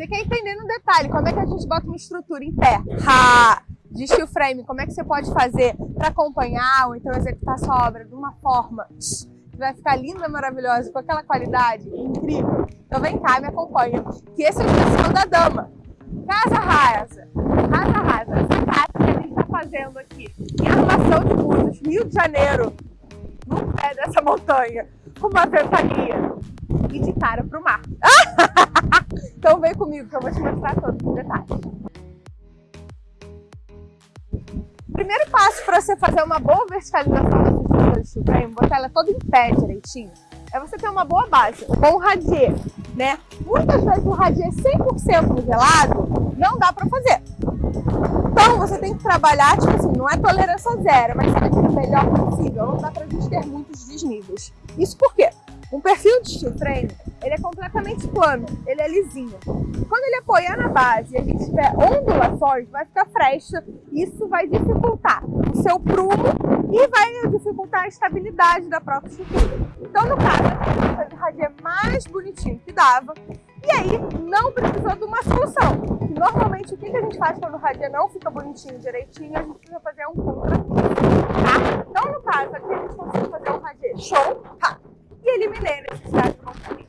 Você quer entender no detalhe como é que a gente bota uma estrutura em pé? Ha! De steel frame, como é que você pode fazer para acompanhar ou então executar sua obra de uma forma que vai ficar linda, maravilhosa, com aquela qualidade incrível? Então vem cá, me acompanha, que esse é o especial da dama. Casa Rasa. Casa Rasa, essa casa que a gente está fazendo aqui em Armação de Búzios, Rio de Janeiro, no pé dessa montanha, com uma ventania e de cara para o mar. então vem comigo que eu vou te mostrar todos os detalhes. Primeiro passo para você fazer uma boa verticalização da estrutura de steel frame, botar ela toda em pé direitinho, é você ter uma boa base, um bom radier, né? Muitas vezes o radier 100% nivelado não dá para fazer. Então você tem que trabalhar, tipo assim, não é tolerância zero, mas sabe o melhor possível, não dá para a gente ter muitos desníveis. Isso por quê? Um perfil de steel frame, ele é completamente plano, ele é lisinho. Quando ele apoiar na base e a gente tiver ondulações, vai ficar fresta, isso vai dificultar o seu prumo e vai dificultar a estabilidade da própria estrutura. Então, no caso, o radier mais bonitinho que dava, e aí não precisou de uma solução. Normalmente, o que a gente faz quando o radier não fica bonitinho, direitinho, a gente precisa fazer um contra tá? Então, no caso, aqui a gente consegue fazer um radier show, tá? e eliminei a necessidade de compromisso.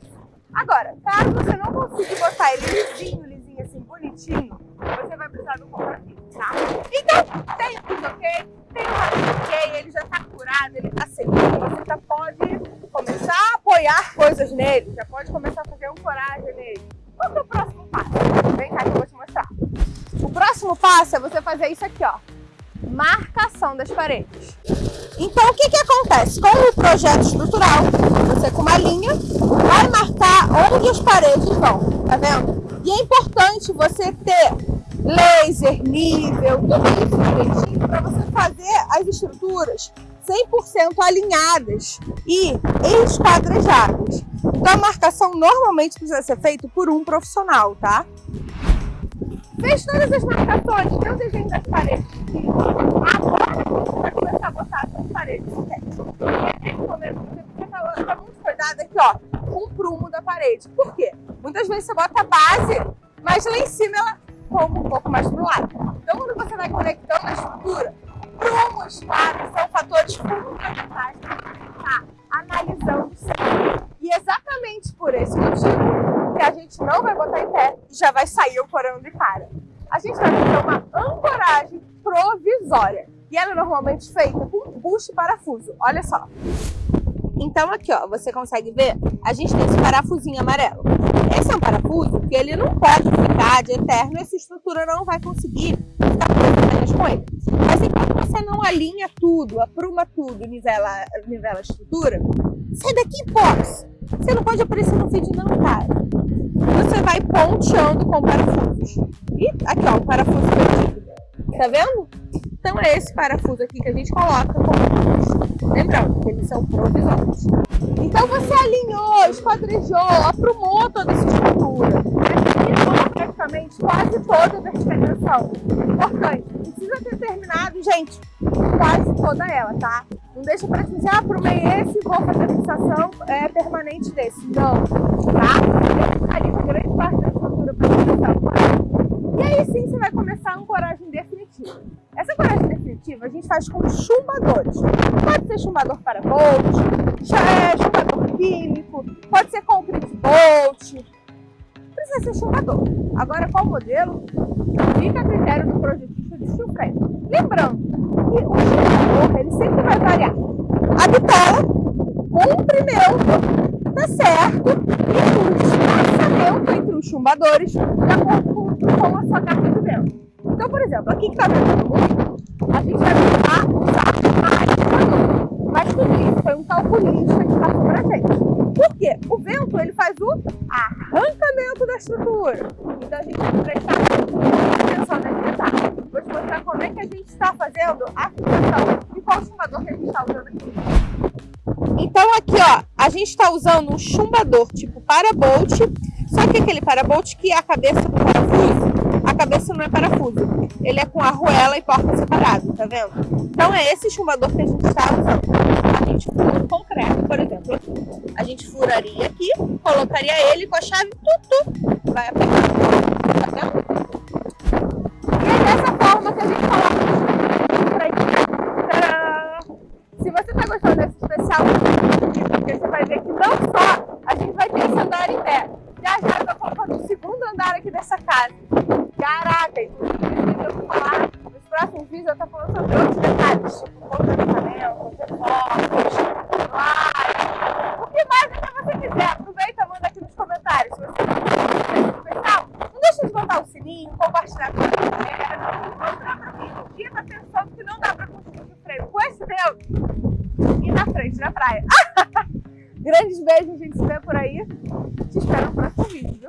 Agora, caso você não consiga botar ele lisinho, lisinho, assim, bonitinho, você vai precisar do contrafixo, tá? Então, tem tudo ok, tem o rádio ok, ele já tá curado, ele tá seguro, você já pode começar a apoiar coisas nele, já pode começar a fazer um coragem nele. Qual é o próximo passo? Vem cá que eu vou te mostrar. O próximo passo é você fazer isso aqui, ó. Marcação das paredes. Então, o que, que acontece? Com o projeto estrutural, você com uma linha vai marcar onde as paredes vão, tá vendo? E é importante você ter laser, nível, tudo isso direitinho para você fazer as estruturas 100% alinhadas e esquadrejadas. Então a marcação normalmente precisa ser feita por um profissional, tá? Fez todas as marcações, tem o desenho das paredes. Agora vai começar a botar as paredes. Tomar muito cuidado aqui, ó, com o prumo da parede. Por quê? Muitas vezes você bota a base, mas lá em cima ela como um pouco mais pro lado. Então quando você vai conectando a estrutura, prumo, esquadro são fatores fundamentais para estar analisando sempre. E exatamente por esse motivo gente não vai botar em pé e já vai sair o porão de cara. A gente vai fazer uma ancoragem provisória. E ela é normalmente feita com bucho e parafuso. Olha só. Então aqui, ó, você consegue ver, a gente tem esse parafusinho amarelo. Esse é um parafuso que ele não pode ficar de eterno, essa estrutura não vai conseguir ficar presa com ele. Mas enquanto você não alinha tudo, apruma tudo, nivela, nivela a estrutura, sai daqui, box! Você não pode aparecer no vídeo não, cara. Você vai ponteando com parafusos. E aqui, ó, o parafuso perdido. Tá vendo? Então é esse parafuso aqui que a gente coloca como Lembrando que eles são provisórios. Então você alinhou, esquadrejou, aprumou toda essa estrutura. Terminou praticamente quase toda a verticalização. Importante, precisa ter terminado, gente, quase toda ela, tá? Não deixa para dizer, ah, aprumei esse vou fazer a fixação é, permanente desse. Não, tá? Ali grande parte da estrutura para fixação. E aí sim você vai começar a ancoragem definitiva. Essa ancoragem definitiva a gente faz com chumbadores. Pode ser chumbador para bolt, é chumbador químico, pode ser concrete bolt, precisa ser chumbador. Agora, qual modelo? Fica a critério do projetista de steel Lembrando que o chumbador ele sempre vai variar a bitola, comprimento, tá certo? E o espaçamento entre os chumbadores de acordo com a sua carga de vento. Então, por exemplo, aqui que está vendo muito, a gente vai precisar usar mais chumbador. Mas tudo isso foi um calculista que passou pra gente. Por quê? O vento ele faz o arrancamento da estrutura. Então a gente tem que prestar está usando um chumbador tipo parabolt, só que aquele parabolt que a cabeça do parafuso a cabeça não é parafuso. Ele é com arruela e porta separado, tá vendo? Então é esse chumbador que a gente está usando. A gente fura o concreto, por exemplo. A gente furaria aqui, colocaria ele com a chave, tutu, vai apertar. Essa casa. Caraca, eu vou falar, nos próximos vídeos eu estou falando sobre outros detalhes, tipo contaminamento, reforços, laje, o que mais até você quiser. Aproveita, manda aqui nos comentários. Se você especial, não deixa de botar o sininho, compartilhar com a galera, mostrar pra quem um dia tá pensando que não dá pra construir de freio com esse dedo e na frente da praia. Grandes beijos, a gente se vê por aí. Te espero no próximo vídeo.